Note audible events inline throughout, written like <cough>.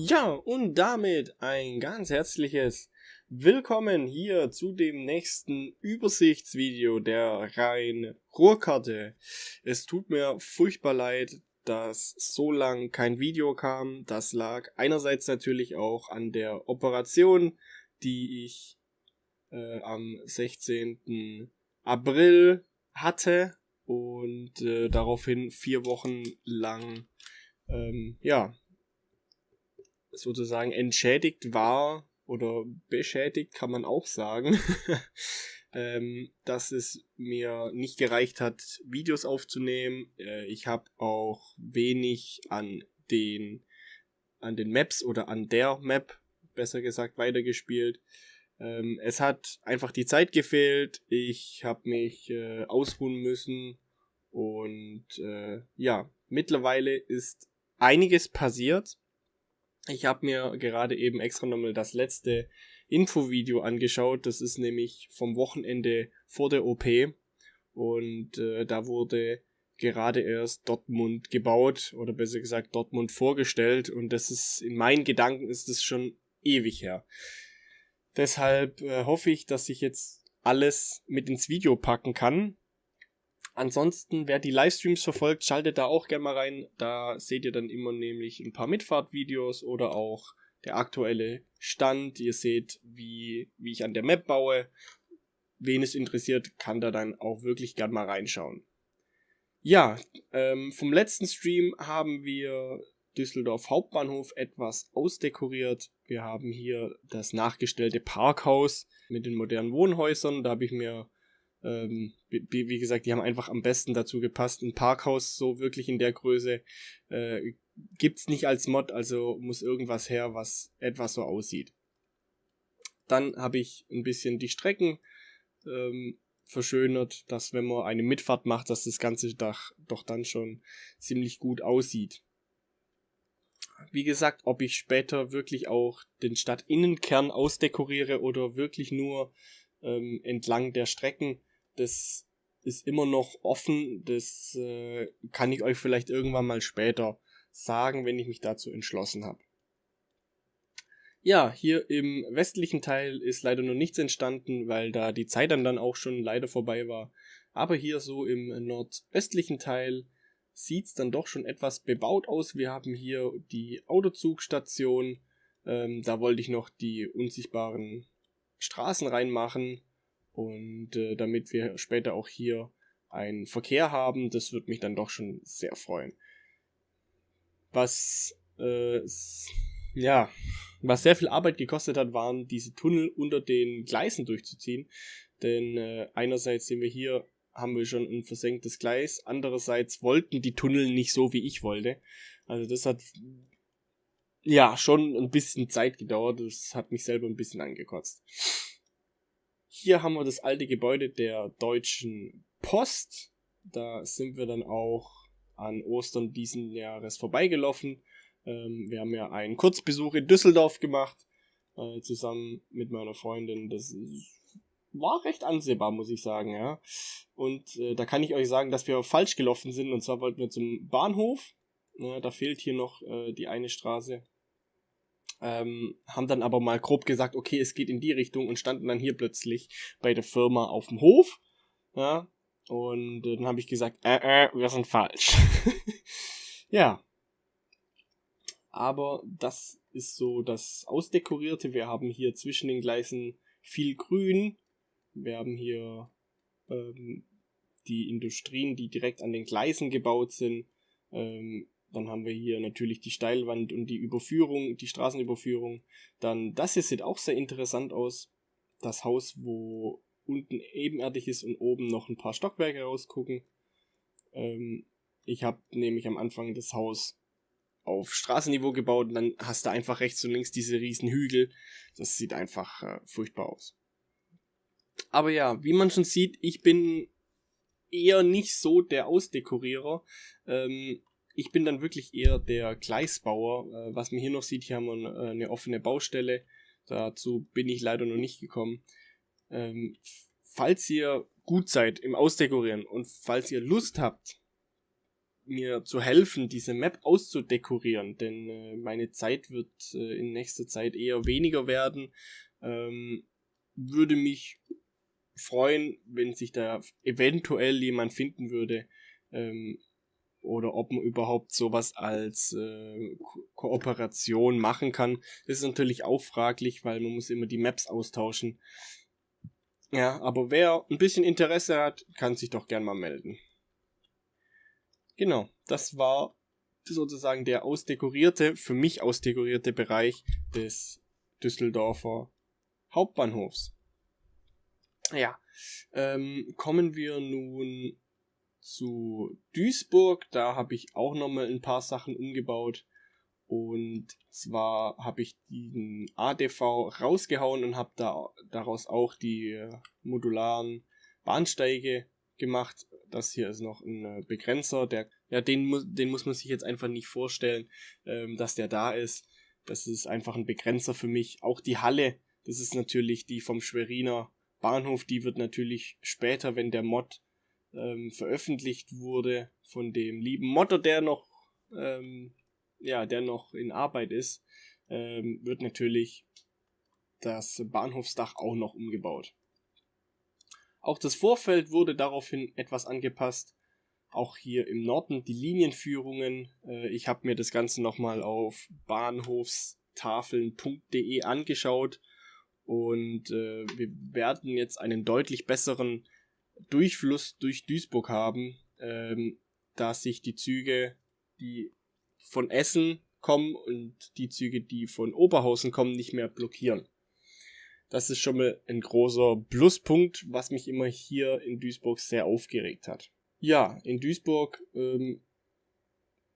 Ja, und damit ein ganz herzliches Willkommen hier zu dem nächsten Übersichtsvideo der Rhein Ruhrkarte. Es tut mir furchtbar leid, dass so lang kein Video kam. Das lag einerseits natürlich auch an der Operation, die ich äh, am 16. April hatte und äh, daraufhin vier Wochen lang ähm, ja sozusagen entschädigt war oder beschädigt, kann man auch sagen, <laughs> ähm, dass es mir nicht gereicht hat, Videos aufzunehmen. Äh, ich habe auch wenig an den, an den Maps oder an der Map, besser gesagt, weitergespielt. Ähm, es hat einfach die Zeit gefehlt. Ich habe mich äh, ausruhen müssen. Und äh, ja, mittlerweile ist einiges passiert. Ich habe mir gerade eben extra nochmal das letzte Infovideo angeschaut. Das ist nämlich vom Wochenende vor der OP. Und äh, da wurde gerade erst Dortmund gebaut oder besser gesagt Dortmund vorgestellt. Und das ist in meinen Gedanken ist es schon ewig her. Deshalb äh, hoffe ich, dass ich jetzt alles mit ins Video packen kann. Ansonsten, wer die Livestreams verfolgt, schaltet da auch gerne mal rein. Da seht ihr dann immer nämlich ein paar Mitfahrtvideos oder auch der aktuelle Stand. Ihr seht, wie, wie ich an der Map baue. Wen es interessiert, kann da dann auch wirklich gerne mal reinschauen. Ja, ähm, vom letzten Stream haben wir Düsseldorf Hauptbahnhof etwas ausdekoriert. Wir haben hier das nachgestellte Parkhaus mit den modernen Wohnhäusern. Da habe ich mir ähm, wie, gesagt, die haben einfach am besten dazu gepasst. Ein Parkhaus so wirklich in der Größe äh, gibt's nicht als Mod, also muss irgendwas her, was etwas so aussieht. Dann habe ich ein bisschen die Strecken ähm, verschönert, dass wenn man eine Mitfahrt macht, dass das ganze Dach doch dann schon ziemlich gut aussieht. Wie gesagt, ob ich später wirklich auch den Stadtinnenkern ausdekoriere oder wirklich nur ähm, entlang der Strecken, das ist immer noch offen. Das äh, kann ich euch vielleicht irgendwann mal später sagen, wenn ich mich dazu entschlossen habe. Ja, hier im westlichen Teil ist leider noch nichts entstanden, weil da die Zeit dann, dann auch schon leider vorbei war. Aber hier so im nordöstlichen Teil sieht es dann doch schon etwas bebaut aus. Wir haben hier die Autozugstation. Ähm, da wollte ich noch die unsichtbaren Straßen reinmachen. Und äh, damit wir später auch hier einen Verkehr haben, das wird mich dann doch schon sehr freuen. Was, äh, ja, was sehr viel Arbeit gekostet hat, waren diese Tunnel unter den Gleisen durchzuziehen. Denn äh, einerseits sehen wir hier, haben wir schon ein versenktes Gleis, andererseits wollten die Tunnel nicht so, wie ich wollte. Also das hat ja schon ein bisschen Zeit gedauert, das hat mich selber ein bisschen angekotzt. Hier haben wir das alte Gebäude der Deutschen Post. Da sind wir dann auch an Ostern diesen Jahres vorbeigelaufen. Ähm, wir haben ja einen Kurzbesuch in Düsseldorf gemacht, äh, zusammen mit meiner Freundin. Das war recht ansehbar, muss ich sagen, ja. Und äh, da kann ich euch sagen, dass wir falsch gelaufen sind. Und zwar wollten wir zum Bahnhof. Ja, da fehlt hier noch äh, die eine Straße ähm, haben dann aber mal grob gesagt, okay, es geht in die Richtung und standen dann hier plötzlich bei der Firma auf dem Hof. Ja, und äh, dann habe ich gesagt, äh, äh, wir sind falsch. <laughs> ja. Aber das ist so das Ausdekorierte. Wir haben hier zwischen den Gleisen viel Grün. Wir haben hier ähm, die Industrien, die direkt an den Gleisen gebaut sind. Ähm, dann haben wir hier natürlich die Steilwand und die Überführung, die Straßenüberführung. Dann das hier sieht auch sehr interessant aus. Das Haus, wo unten ebenerdig ist und oben noch ein paar Stockwerke rausgucken. Ähm, ich habe nämlich am Anfang das Haus auf Straßenniveau gebaut und dann hast du einfach rechts und links diese riesen Hügel. Das sieht einfach äh, furchtbar aus. Aber ja, wie man schon sieht, ich bin eher nicht so der Ausdekorierer. Ähm, ich bin dann wirklich eher der Gleisbauer. Äh, was man hier noch sieht, hier haben wir äh, eine offene Baustelle. Dazu bin ich leider noch nicht gekommen. Ähm, falls ihr gut seid im Ausdekorieren und falls ihr Lust habt, mir zu helfen, diese Map auszudekorieren, denn äh, meine Zeit wird äh, in nächster Zeit eher weniger werden. Ähm, würde mich freuen, wenn sich da eventuell jemand finden würde, ähm, oder ob man überhaupt sowas als äh, Ko Kooperation machen kann. Das ist natürlich auch fraglich, weil man muss immer die Maps austauschen. Ja, aber wer ein bisschen Interesse hat, kann sich doch gern mal melden. Genau, das war sozusagen der ausdekorierte, für mich ausdekorierte Bereich des Düsseldorfer Hauptbahnhofs. Ja, ähm, kommen wir nun zu Duisburg. Da habe ich auch nochmal ein paar Sachen umgebaut. Und zwar habe ich den ADV rausgehauen und habe da daraus auch die äh, modularen Bahnsteige gemacht. Das hier ist noch ein äh, Begrenzer, der, ja, den, den muss man sich jetzt einfach nicht vorstellen, ähm, dass der da ist. Das ist einfach ein Begrenzer für mich. Auch die Halle, das ist natürlich die vom Schweriner Bahnhof, die wird natürlich später, wenn der Mod ähm, veröffentlicht wurde, von dem lieben Modder, der noch ähm, ja, der noch in Arbeit ist, ähm, wird natürlich das Bahnhofsdach auch noch umgebaut. Auch das Vorfeld wurde daraufhin etwas angepasst. Auch hier im Norden die Linienführungen. Äh, ich habe mir das Ganze nochmal auf bahnhofstafeln.de angeschaut und äh, wir werden jetzt einen deutlich besseren Durchfluss durch Duisburg haben, ähm, da sich die Züge, die von Essen kommen und die Züge, die von Oberhausen kommen, nicht mehr blockieren. Das ist schon mal ein großer Pluspunkt, was mich immer hier in Duisburg sehr aufgeregt hat. Ja, in Duisburg ähm,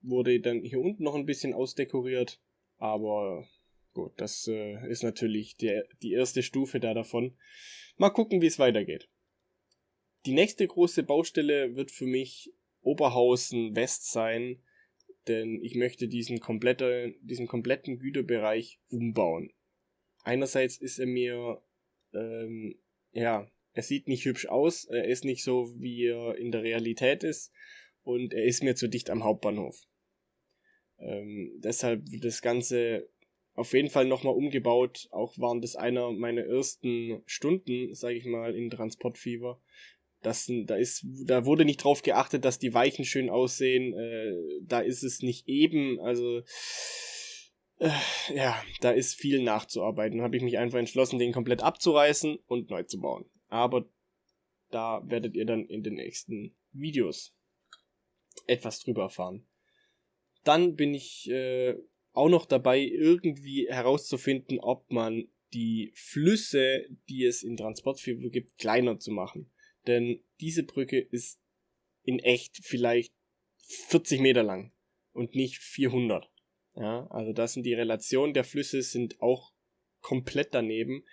wurde dann hier unten noch ein bisschen ausdekoriert, aber gut, das äh, ist natürlich der, die erste Stufe da davon. Mal gucken, wie es weitergeht. Die nächste große Baustelle wird für mich Oberhausen West sein denn ich möchte diesen, komplette, diesen kompletten Güterbereich umbauen. Einerseits ist er mir, ähm, ja, er sieht nicht hübsch aus, er ist nicht so, wie er in der Realität ist und er ist mir zu dicht am Hauptbahnhof. Ähm, deshalb wird das Ganze auf jeden Fall nochmal umgebaut. Auch waren das einer meiner ersten Stunden, sage ich mal, in Transportfieber. Das, da ist, da wurde nicht drauf geachtet, dass die Weichen schön aussehen. Äh, da ist es nicht eben, also äh, ja, da ist viel nachzuarbeiten. Habe ich mich einfach entschlossen, den komplett abzureißen und neu zu bauen. Aber da werdet ihr dann in den nächsten Videos etwas drüber erfahren. Dann bin ich äh, auch noch dabei, irgendwie herauszufinden, ob man die Flüsse, die es in Transportfieber gibt, kleiner zu machen. Denn diese Brücke ist in echt vielleicht 40 Meter lang und nicht 400. Ja, also das sind die Relationen der Flüsse sind auch komplett daneben.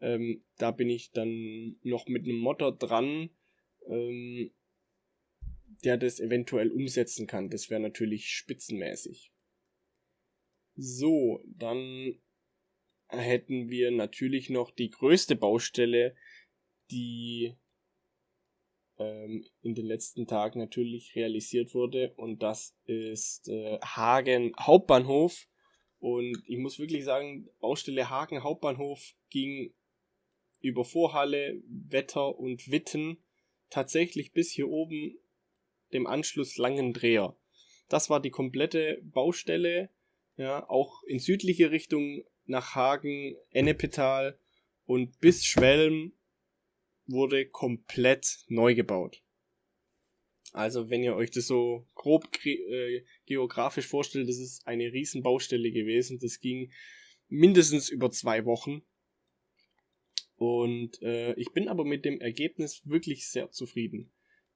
Ähm, da bin ich dann noch mit einem Motor dran, ähm, der das eventuell umsetzen kann. Das wäre natürlich spitzenmäßig. So, dann hätten wir natürlich noch die größte Baustelle, die ähm, in den letzten Tagen natürlich realisiert wurde. Und das ist äh, Hagen Hauptbahnhof. Und ich muss wirklich sagen, Baustelle Hagen Hauptbahnhof ging über Vorhalle, Wetter und Witten tatsächlich bis hier oben dem Anschluss Langendreher. Das war die komplette Baustelle, ja, auch in südliche Richtung nach Hagen, Ennepetal und bis Schwelm wurde komplett neu gebaut. Also wenn ihr euch das so grob äh, geografisch vorstellt, das ist eine riesen Baustelle gewesen. Das ging mindestens über zwei Wochen. Und äh, ich bin aber mit dem Ergebnis wirklich sehr zufrieden.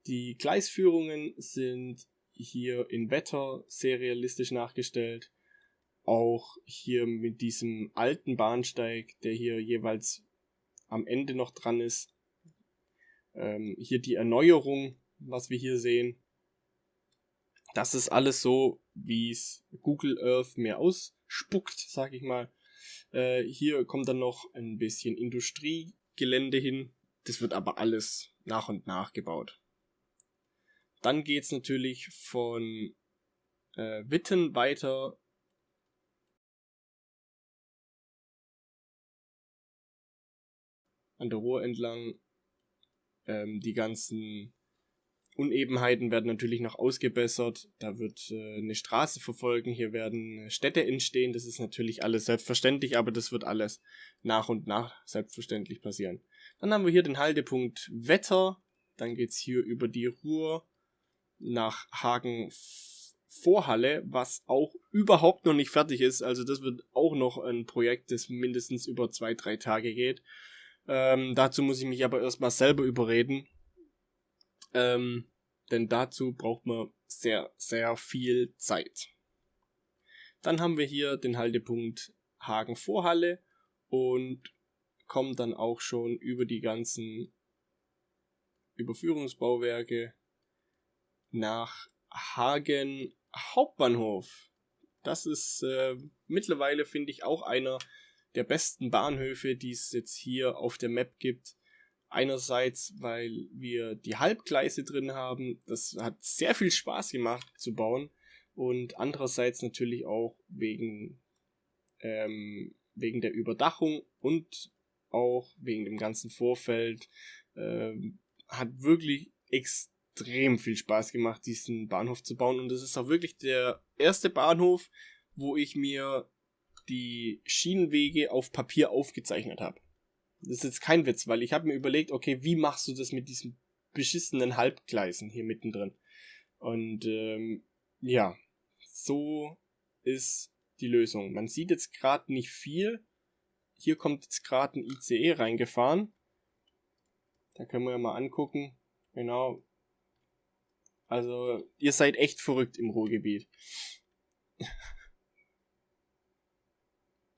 Die Gleisführungen sind hier in Wetter sehr realistisch nachgestellt. Auch hier mit diesem alten Bahnsteig, der hier jeweils am Ende noch dran ist, ähm, hier die Erneuerung, was wir hier sehen. Das ist alles so, wie es Google Earth mir ausspuckt, sag ich mal. Äh, hier kommt dann noch ein bisschen Industriegelände hin. Das wird aber alles nach und nach gebaut. Dann geht es natürlich von äh, Witten weiter an der Ruhr entlang. Ähm, die ganzen Unebenheiten werden natürlich noch ausgebessert. Da wird äh, eine Straße verfolgen. Hier werden Städte entstehen. Das ist natürlich alles selbstverständlich, aber das wird alles nach und nach selbstverständlich passieren. Dann haben wir hier den Haltepunkt Wetter. Dann geht es hier über die Ruhr nach Hagen Vorhalle, was auch überhaupt noch nicht fertig ist. Also das wird auch noch ein Projekt, das mindestens über zwei, drei Tage geht. Ähm, dazu muss ich mich aber erstmal selber überreden. Ähm, denn dazu braucht man sehr, sehr viel Zeit. Dann haben wir hier den Haltepunkt Hagen Vorhalle und kommen dann auch schon über die ganzen Überführungsbauwerke nach Hagen Hauptbahnhof. Das ist äh, mittlerweile, finde ich, auch einer der besten Bahnhöfe, die es jetzt hier auf der Map gibt. Einerseits, weil wir die Halbgleise drin haben. Das hat sehr viel Spaß gemacht zu bauen. Und andererseits natürlich auch wegen, ähm, wegen der Überdachung und auch wegen dem ganzen Vorfeld. Ähm, hat wirklich extrem viel Spaß gemacht, diesen Bahnhof zu bauen. Und das ist auch wirklich der erste Bahnhof, wo ich mir die Schienenwege auf Papier aufgezeichnet habe. Das ist jetzt kein Witz, weil ich habe mir überlegt, okay, wie machst du das mit diesen beschissenen Halbgleisen hier mittendrin? Und ähm, ja, so ist die Lösung. Man sieht jetzt gerade nicht viel. Hier kommt jetzt gerade ein ICE reingefahren. Da können wir ja mal angucken. Genau. Also, ihr seid echt verrückt im Ruhrgebiet. <laughs>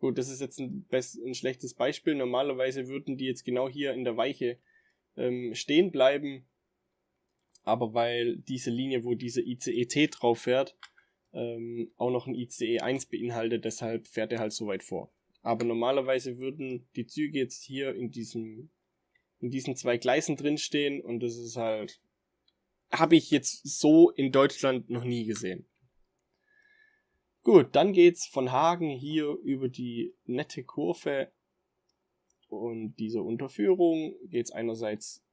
Gut, das ist jetzt ein, ein, schlechtes Beispiel. Normalerweise würden die jetzt genau hier in der Weiche ähm, stehen bleiben. Aber weil diese Linie, wo diese ICE-T drauf fährt, ähm, auch noch ein ICE 1 beinhaltet, deshalb fährt er halt so weit vor. Aber normalerweise würden die Züge jetzt hier in diesem in diesen zwei Gleisen drinstehen und das ist halt habe ich jetzt so in Deutschland noch nie gesehen. Gut, dann geht's von Hagen hier über die nette Kurve und diese Unterführung geht's einerseits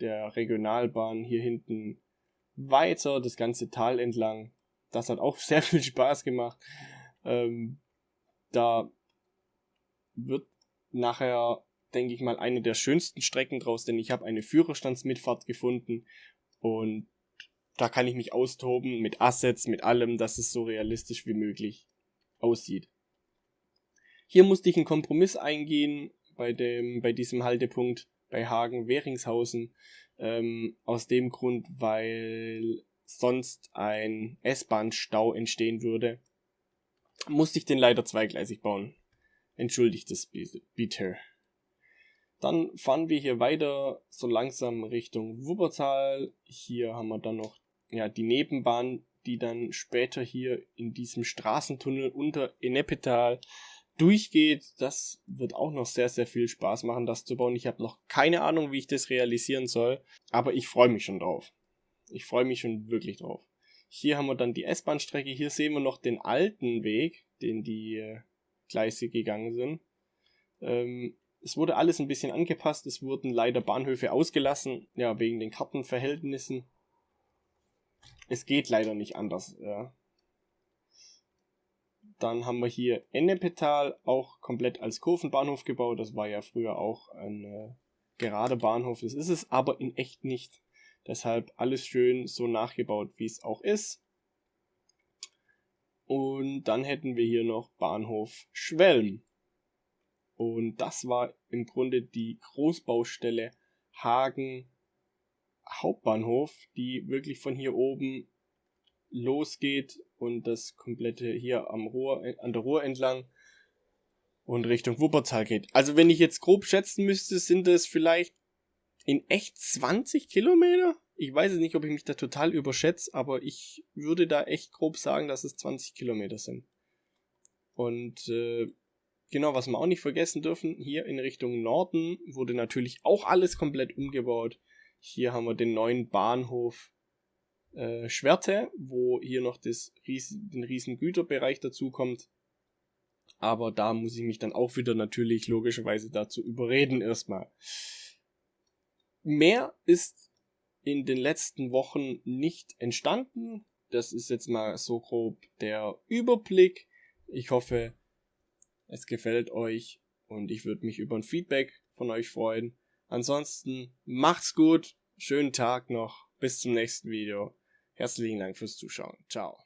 der Regionalbahn hier hinten weiter, das ganze Tal entlang. Das hat auch <laughs> sehr viel Spaß gemacht. Ähm, da wird nachher, denke ich mal, eine der schönsten Strecken draus, denn ich habe eine Führerstandsmitfahrt gefunden und da kann ich mich austoben mit Assets, mit allem, dass es so realistisch wie möglich aussieht. Hier musste ich einen Kompromiss eingehen bei dem, bei diesem Haltepunkt bei Hagen-Weringshausen, ähm, aus dem Grund, weil sonst ein S-Bahn-Stau entstehen würde, musste ich den leider zweigleisig bauen. Entschuldigt es bitte. Dann fahren wir hier weiter so langsam Richtung Wuppertal. Hier haben wir dann noch ja, die Nebenbahn, die dann später hier in diesem Straßentunnel unter Ennepetal durchgeht. Das wird auch noch sehr, sehr viel Spaß machen, das zu bauen. Ich habe noch keine Ahnung, wie ich das realisieren soll, aber ich freue mich schon drauf. Ich freue mich schon wirklich drauf. Hier haben wir dann die S-Bahn-Strecke. Hier sehen wir noch den alten Weg, den die äh, Gleise gegangen sind. Ähm, es wurde alles ein bisschen angepasst. Es wurden leider Bahnhöfe ausgelassen, ja, wegen den Kartenverhältnissen es geht leider nicht anders. Ja. Dann haben wir hier Ennepetal, auch komplett als Kurvenbahnhof gebaut. Das war ja früher auch ein äh, gerader Bahnhof. Das ist es aber in echt nicht. Deshalb alles schön so nachgebaut, wie es auch ist. Und dann hätten wir hier noch Bahnhof Schwelm. Und das war im Grunde die Großbaustelle Hagen Hauptbahnhof, die wirklich von hier oben losgeht und das komplette hier am Ruhr, an der Ruhr entlang und Richtung Wuppertal geht. Also wenn ich jetzt grob schätzen müsste, sind es vielleicht in echt 20 Kilometer? Ich weiß nicht, ob ich mich da total überschätze, aber ich würde da echt grob sagen, dass es 20 Kilometer sind. Und äh, genau, was wir auch nicht vergessen dürfen, hier in Richtung Norden wurde natürlich auch alles komplett umgebaut. Hier haben wir den neuen Bahnhof äh, Schwerte, wo hier noch das Ries den riesen Güterbereich dazu kommt. Aber da muss ich mich dann auch wieder natürlich logischerweise dazu überreden erstmal. Mehr ist in den letzten Wochen nicht entstanden. Das ist jetzt mal so grob der Überblick. Ich hoffe, es gefällt euch und ich würde mich über ein Feedback von euch freuen. Ansonsten macht's gut, schönen Tag noch, bis zum nächsten Video. Herzlichen Dank fürs Zuschauen. Ciao.